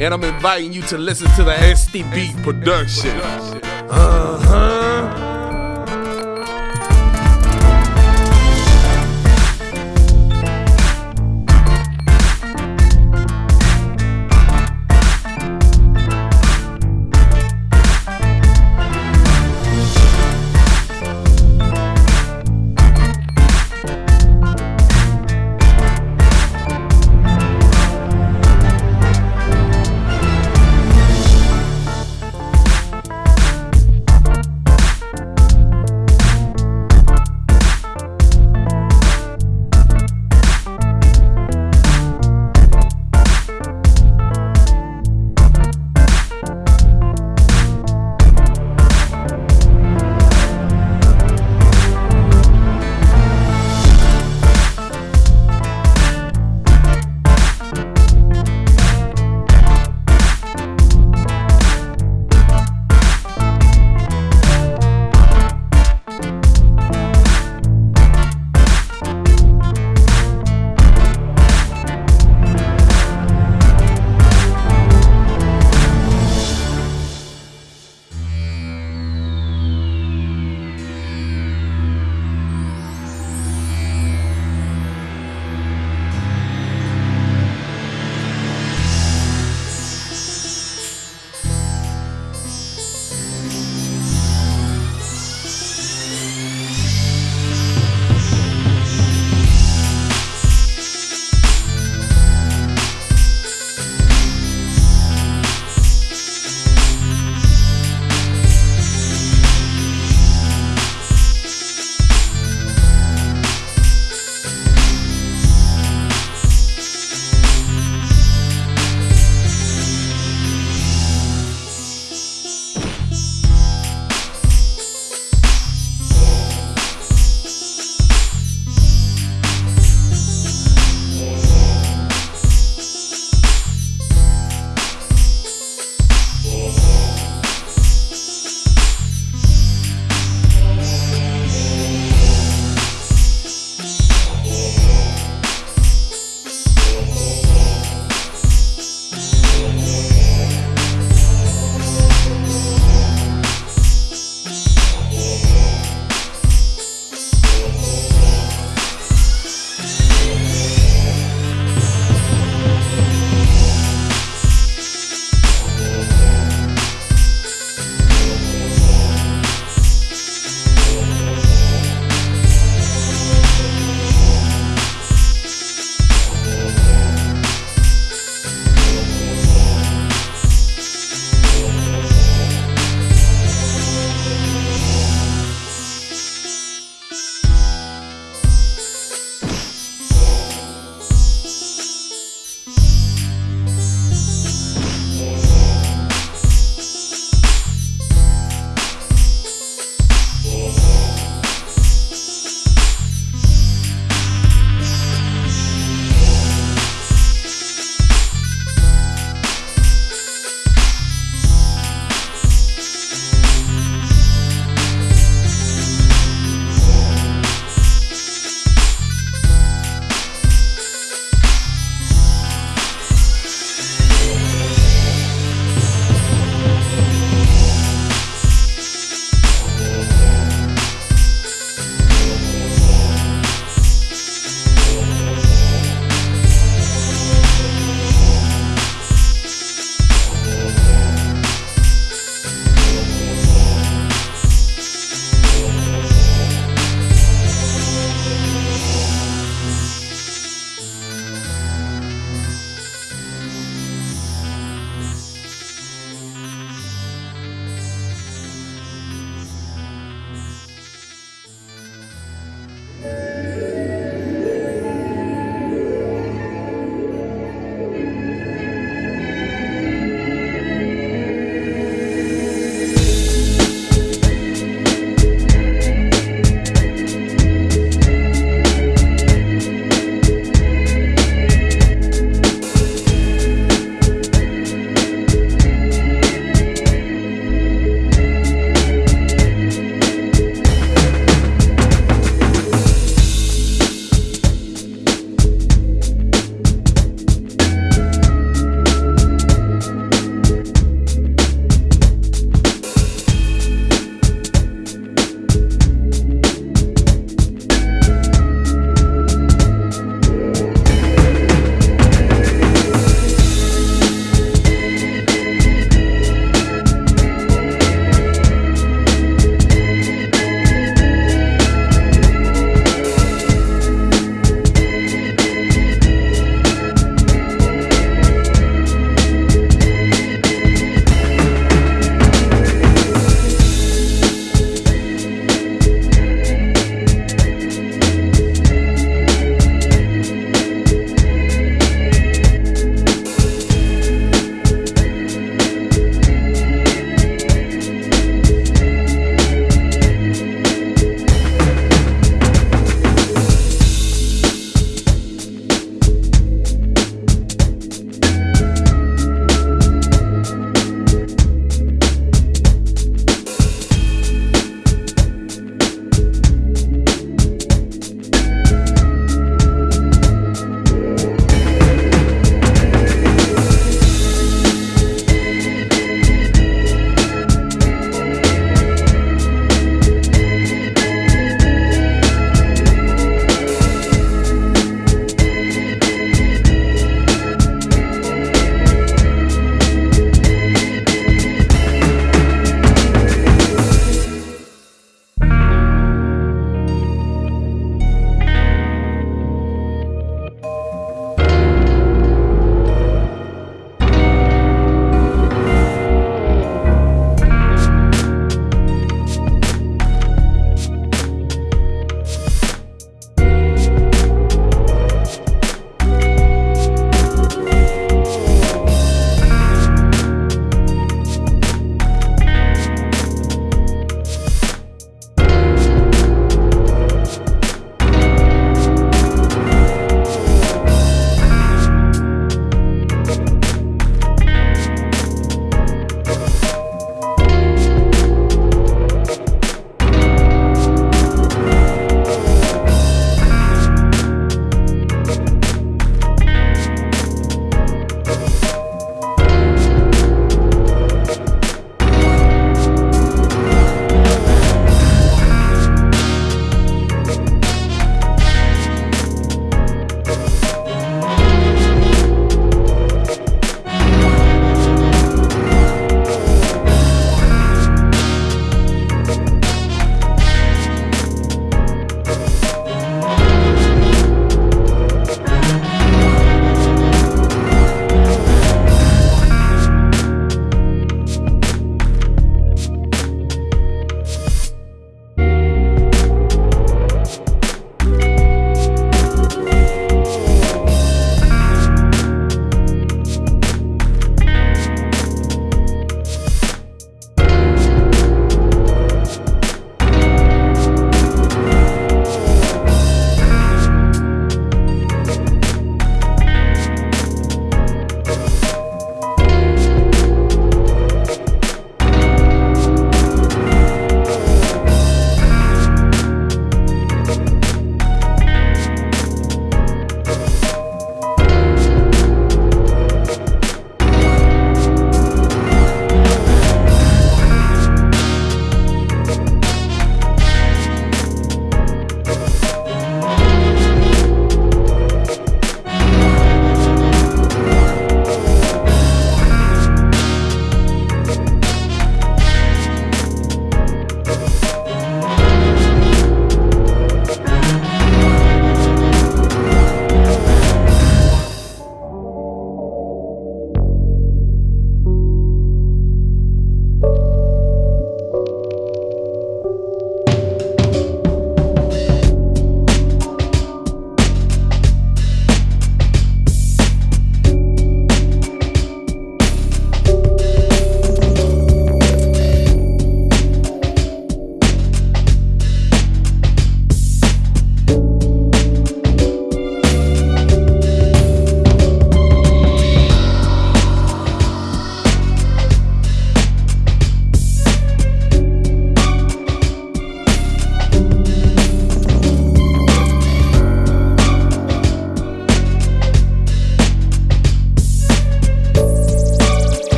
and I'm inviting you to listen to the STB production. Uh huh.